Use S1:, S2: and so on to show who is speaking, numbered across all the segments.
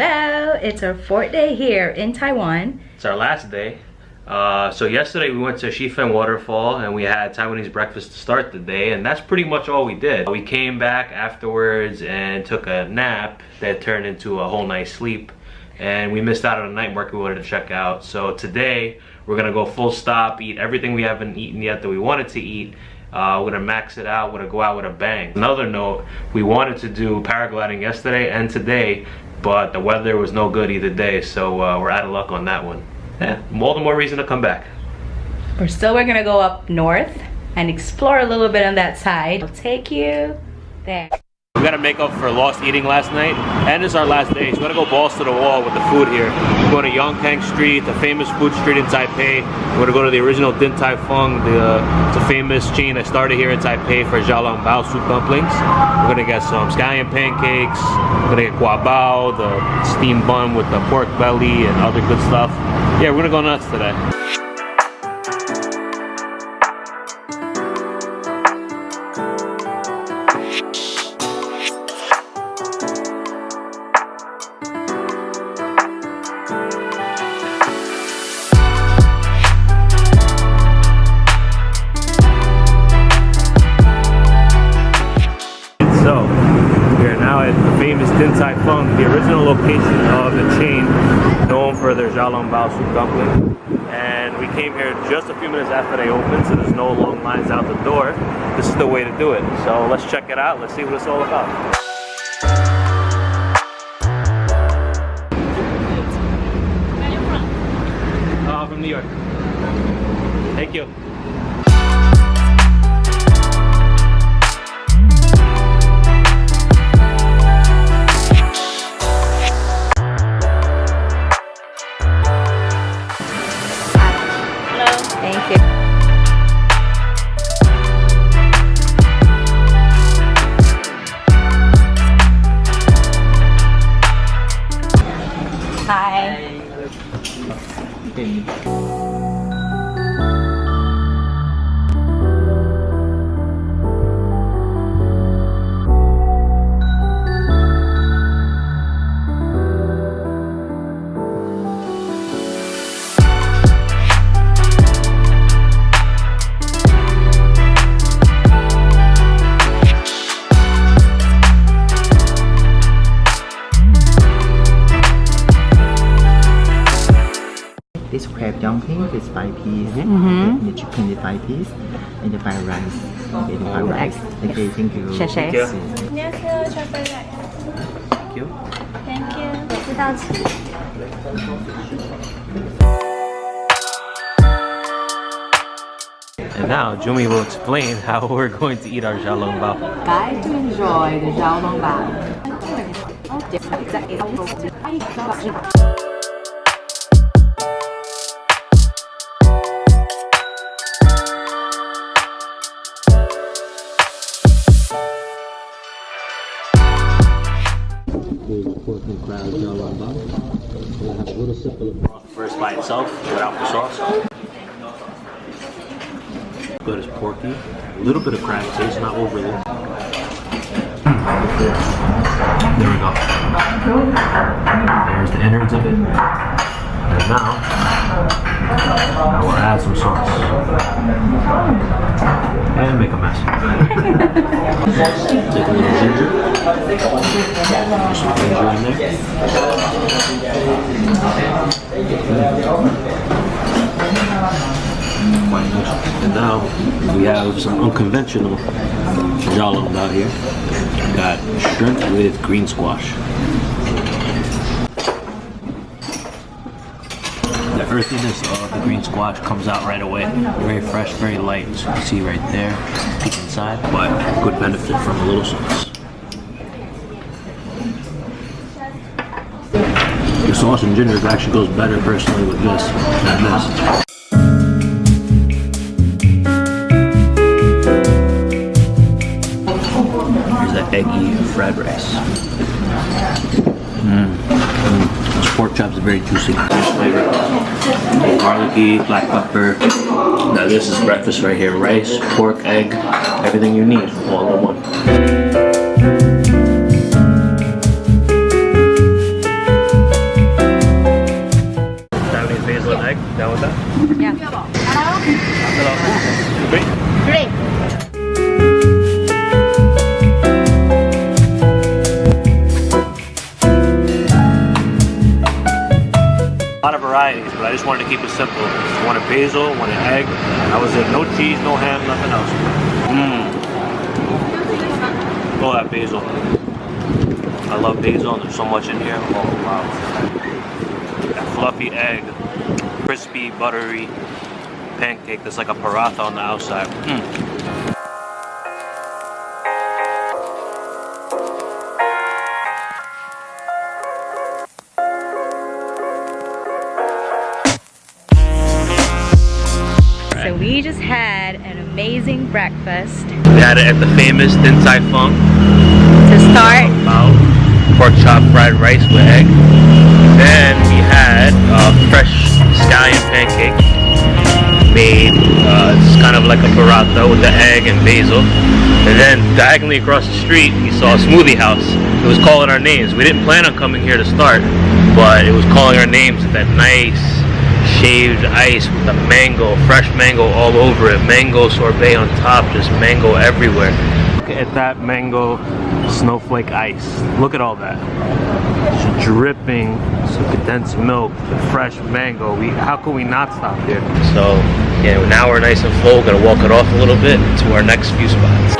S1: Hello, it's our fourth day here in Taiwan.
S2: It's our last day. Uh, so yesterday we went to Shifen Waterfall and we had Taiwanese breakfast to start the day and that's pretty much all we did. We came back afterwards and took a nap that turned into a whole night's sleep and we missed out on a night market we wanted to check out. So today we're gonna go full stop, eat everything we haven't eaten yet that we wanted to eat uh, we're gonna max it out, we're gonna go out with a bang. Another note, we wanted to do paragliding yesterday and today, but the weather was no good either day, so uh, we're out of luck on that one. Yeah, all the more reason to come back.
S1: We're still we're gonna go up north and explore a little bit on that side. I'll take you there.
S2: We gotta make up for lost eating last night, and it's our last day, so we're gonna go balls to the wall with the food here. We're going to Yongkang Street, the famous food street in Taipei. We're gonna go to the original Din Tai Fung, the, uh, a famous chain that started here in Taipei for xiaolongbao soup dumplings. We're gonna get some scallion pancakes, we're gonna get guabao, the steamed bun with the pork belly and other good stuff. Yeah, we're gonna go nuts today. Din Tai Fung, the original location of the chain known for their xiaolongbao soup dumpling. And we came here just a few minutes after they opened, so there's no long lines out the door. This is the way to do it. So let's check it out. Let's see what it's all about. Uh, from New York. Thank you.
S3: This crab dumpling is 5 piece, mm -hmm. the chicken is 5 piece, and the fried rice, okay, the fried rice. Okay, thank you.
S1: Thank
S2: you.
S1: Thank you. Thank you. 知道吃。
S2: And now Jumi will explain how we're going to eat our xiaolongbao.
S1: Guys to enjoy the
S2: And crab xiaolongbao. We'll have a little sip of the first by itself, without the sauce. Good as porky. A little bit of crab taste, not overly. There we go. There's the innards of it. And now, I will add some sauce. And make a mess. Take a little ginger. Some ginger in there. Mm. Quite nice. And now we have some unconventional jollof out here. Got shrimp with green squash. Earthiness of uh, the green squash comes out right away. Very fresh, very light. So you can see right there, peek inside, but good benefit from a little sauce. The sauce and ginger actually goes better personally with this than this. Here's that eggy fried rice. Mmm. Mm. Those pork chops are very juicy. Flavor. Garlicky, black pepper. Now this is breakfast right here. Rice, pork, egg, everything you need all in one. Keep it simple. One a basil, one an egg. I was it. No cheese, no ham, nothing else. Mmm. Oh, that basil. I love basil and there's so much in here. Oh, wow. That fluffy egg. Crispy, buttery pancake that's like a paratha on the outside. Mm.
S1: Breakfast.
S2: We had it at the famous Din Tai Fung.
S1: To start,
S2: Bao, pork chop fried rice with egg. Then we had uh, fresh scallion pancake made uh, it's kind of like a paratha with the egg and basil. And then diagonally across the street, we saw a smoothie house. It was calling our names. We didn't plan on coming here to start, but it was calling our names with that nice shaved ice with the mango, fresh mango all over it. Mango sorbet on top, just mango everywhere. Look at that mango snowflake ice. Look at all that. Just dripping some condensed milk, the fresh mango. We how can we not stop here? So yeah, now we're nice and full. We're gonna walk it off a little bit to our next few spots.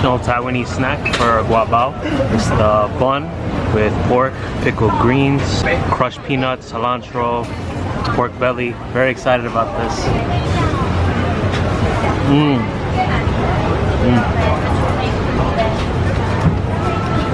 S2: Traditional Taiwanese snack for guabao. It's the bun with pork, pickled greens, crushed peanuts, cilantro, pork belly. Very excited about this. Mmm. Mmm.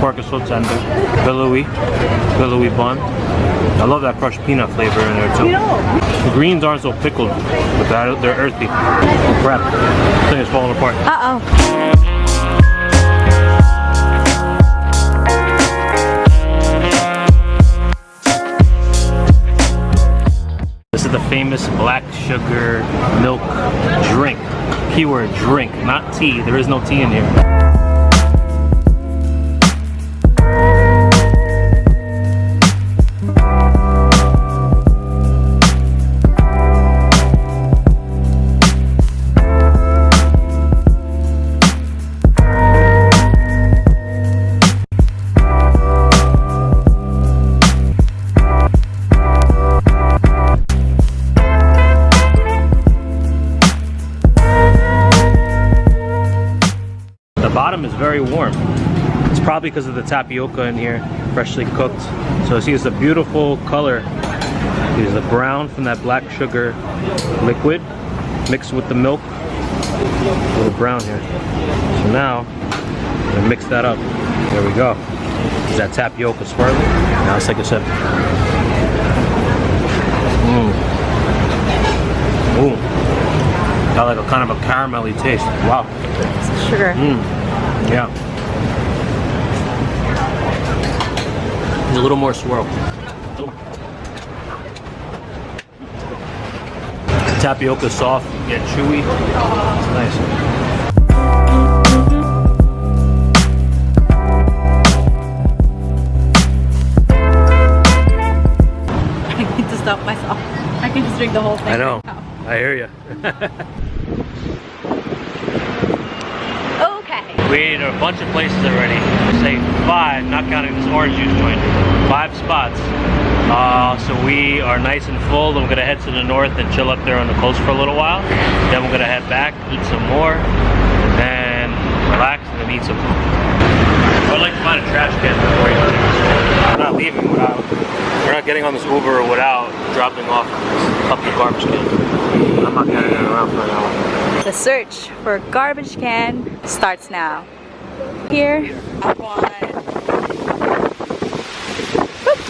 S2: Pork is so tender. Billowy. Billowy bun. I love that crushed peanut flavor in there too. The greens aren't so pickled, but they're, earthy. Crap. Thing is falling apart.
S1: uh-oh.
S2: This is the famous black sugar milk drink. Keyword drink, not tea. There is no tea in here. Bottom is very warm. It's probably because of the tapioca in here, freshly cooked. So see, it's a beautiful color. It's the brown from that black sugar liquid mixed with the milk. A little brown here. So now, I'm gonna mix that up. There we go. Is that tapioca swirling? Now let's take a sip. Mmm. Ooh. Got like a kind of a caramelly taste. Wow.
S1: Sugar.
S2: Mm. Yeah. There's a little more swirl. Tapioca soft, yet chewy. It's nice.
S1: I need to stop myself. I can just drink the whole thing.
S2: I know.
S1: right now.
S2: I hear you.
S1: Okay.
S2: We ate a bunch of places already. Say five, not counting this orange juice joint. Five spots. Uh, so we are nice and full. Then we're gonna head to the north and chill up there on the coast for a little while. Then we're gonna head back, eat some more, and then relax and then eat some food. I would like to find a trash can before you leave. We're not leaving without. We're not getting on this Uber without dropping off this couple garbage cans. I'm not getting around for an hour.
S1: The search for a garbage can starts now. Here. Bye,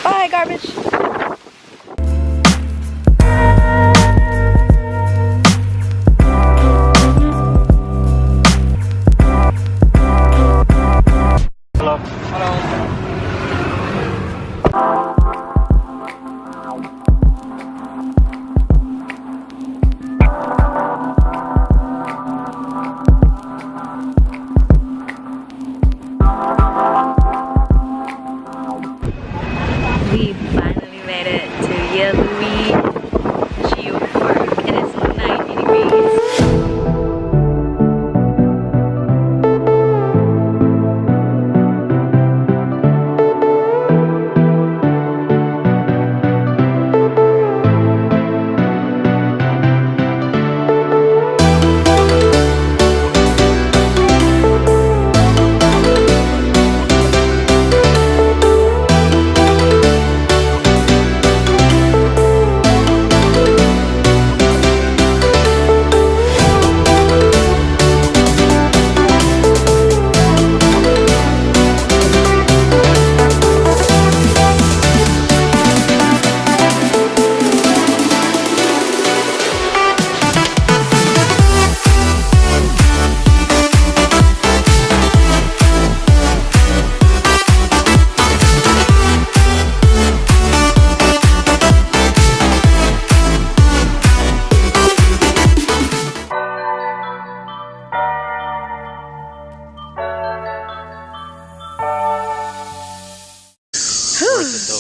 S1: oh,
S2: garbage.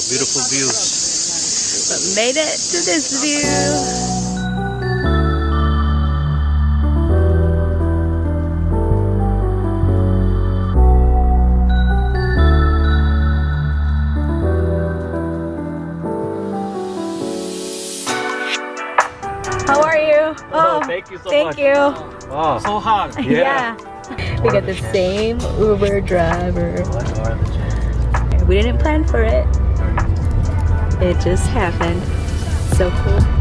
S2: Beautiful views.
S1: But made it to this view. How are you? Oh,
S2: thank you so
S1: thank
S2: much.
S1: you.
S2: Oh, so hot.
S1: Yeah. We got the same Uber driver. We didn't plan for it. It just happened. So cool.